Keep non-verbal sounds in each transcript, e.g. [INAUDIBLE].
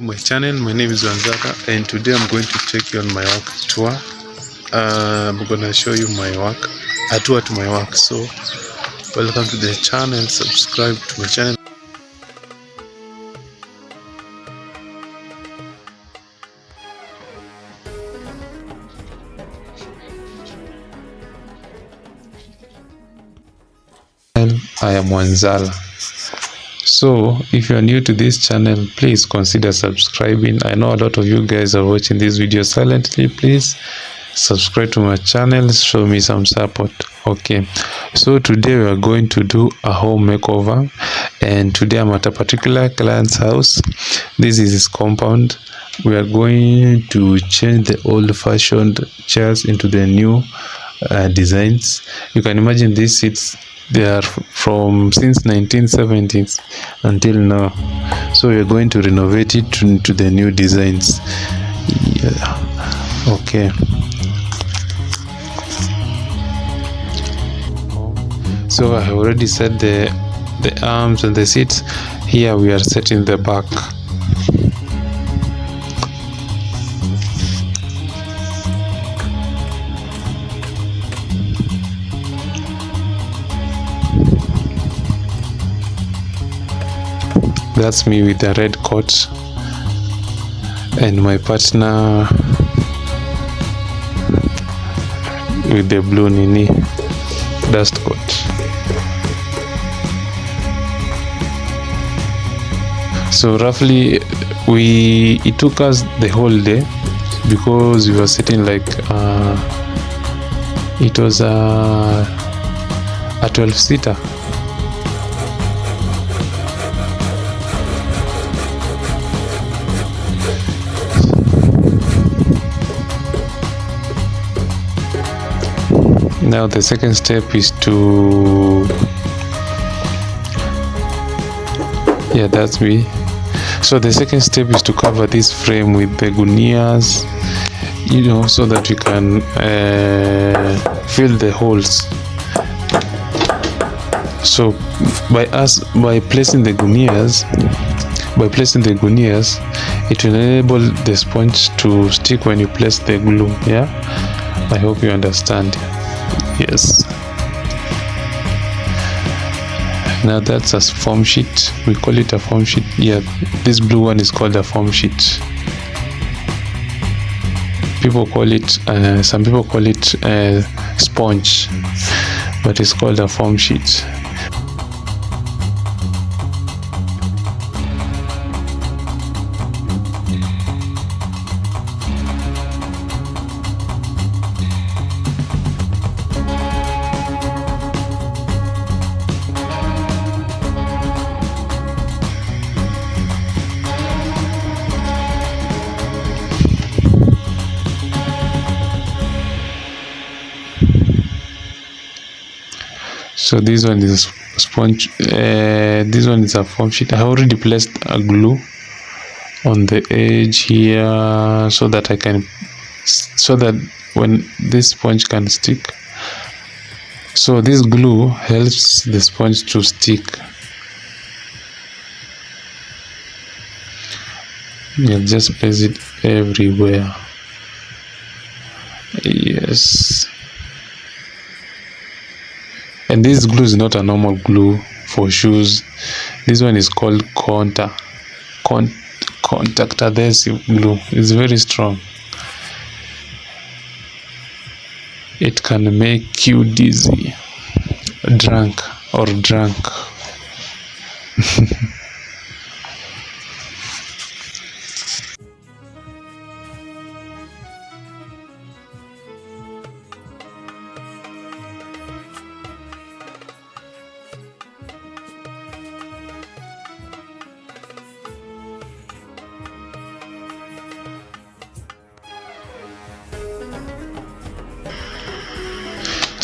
my channel. My name is Wanzaka and today I'm going to take you on my work tour. Uh, I'm gonna show you my work a tour to my work. So welcome to the channel. Subscribe to my channel. I am Wanzala so if you are new to this channel please consider subscribing. I know a lot of you guys are watching this video silently. Please subscribe to my channel. Show me some support. Okay. So today we are going to do a home makeover. And today i'm at a particular client's house. This is his compound. We are going to change the old fashioned chairs into the new uh, designs. You can imagine these seats they are from since 1970s until now. So we're going to renovate it to, to the new designs. Yeah. Okay. So i already set the the arms and the seats. Here we are setting the back that's me with the red coat and my partner with the blue nini dust coat. So roughly we it took us the whole day because we were sitting like uh, it was a, a 12 seater now the second step is to yeah that's me. So the second step is to cover this frame with the gunias you know so that you can uh, fill the holes. So by us by placing the gunias by placing the gunias it will enable the sponge to stick when you place the glue yeah? I hope you understand yes. Now that's a form sheet. We call it a form sheet. Yeah this blue one is called a form sheet. People call it uh, some people call it uh, sponge but it's called a form sheet so this one is a sponge uh, this one is a form sheet. I already placed a glue on the edge here so that i can so that when this sponge can stick. So this glue helps the sponge to stick. Yeah just place it everywhere. Yes and this glue is not a normal glue for shoes. This one is called conta Con contact adhesive glue. It's very strong. It can make you dizzy drunk or drunk [LAUGHS]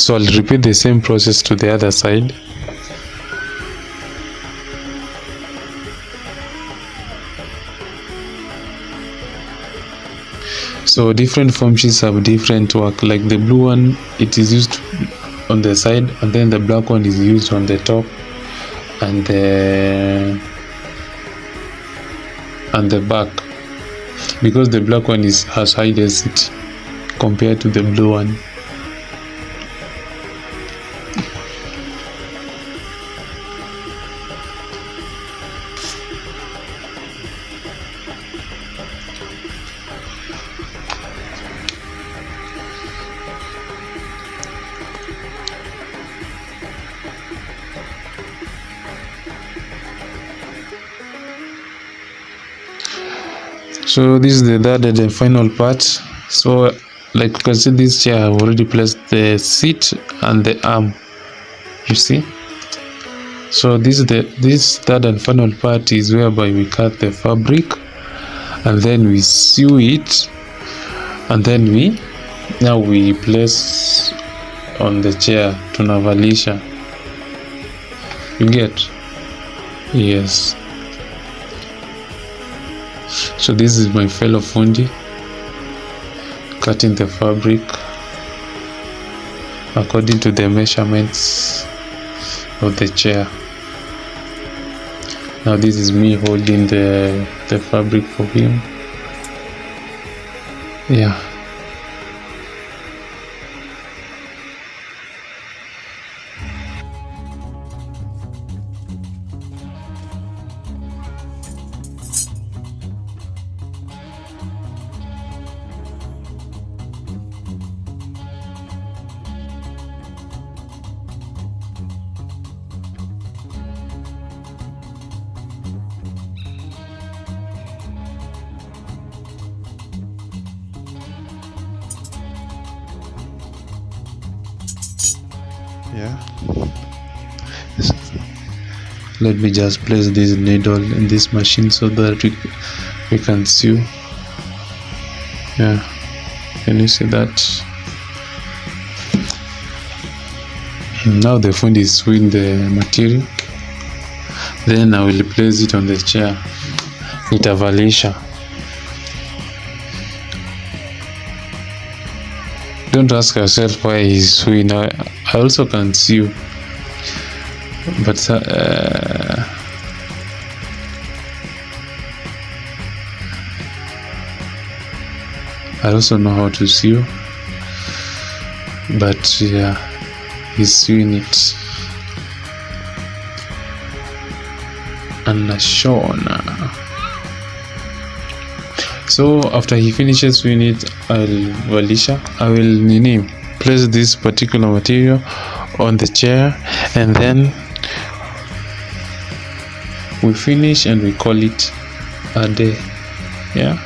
so I'll repeat the same process to the other side. So different form sheets have different work. Like the blue one it is used on the side and then the black one is used on the top. And the and the back. Because the black one is has high density compared to the blue one so this is the third and final part. So like you can see this chair i've already placed the seat and the arm you see? So this is the this third and final part is whereby we cut the fabric and then we sew it and then we now we place on the chair to tunavalisha you get? Yes so this is my fellow fungi cutting the fabric according to the measurements of the chair. Now this is me holding the the fabric for him. Yeah yeah. Let me just place this needle in this machine so that we, we can sew yeah. Can you see that? Now the phone is sewing the material. Then i will place it on the chair nitavalisha don't ask yourself why he's sewing also can sew but uh, I also know how to sew but yeah he's sewing it anashona so after he finishes sewing it I'll valisha I will nini place this particular material on the chair and then we finish and we call it a day. Yeah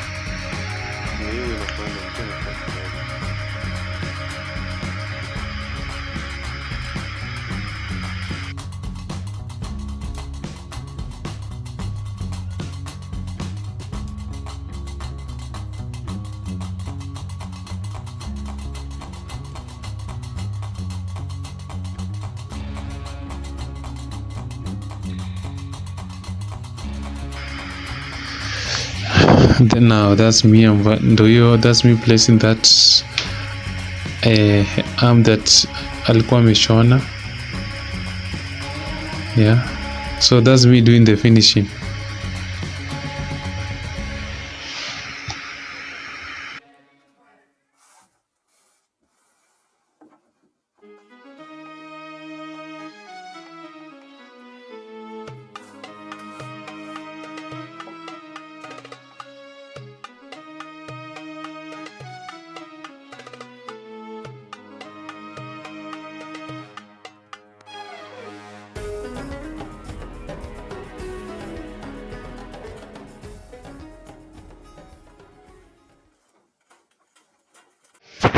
then now that's me and do you that's me placing that uh, arm that alikuwa ameshona. Yeah. So that's me doing the finishing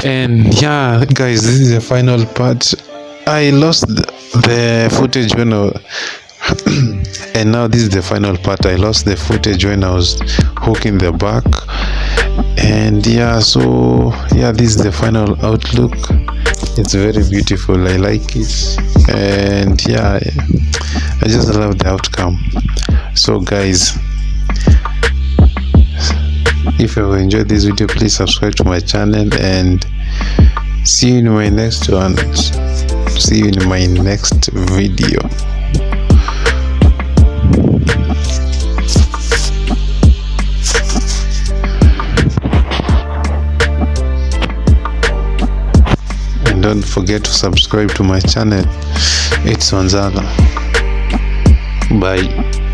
and yeah guys this is the final part. I lost the footage when i [CLEARS THROAT] and now this is the final part. I lost the footage when i was hooking the back. And yeah so yeah this is the final outlook. It's very beautiful. I like it. And yeah i just love the outcome. So guys if you enjoyed this video please subscribe to my channel and see you in my next one. See you in my next video. And don't forget to subscribe to my channel. It's Wanzala bye.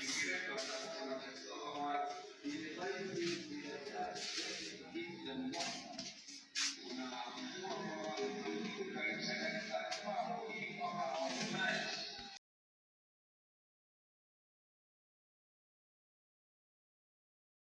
Thank you.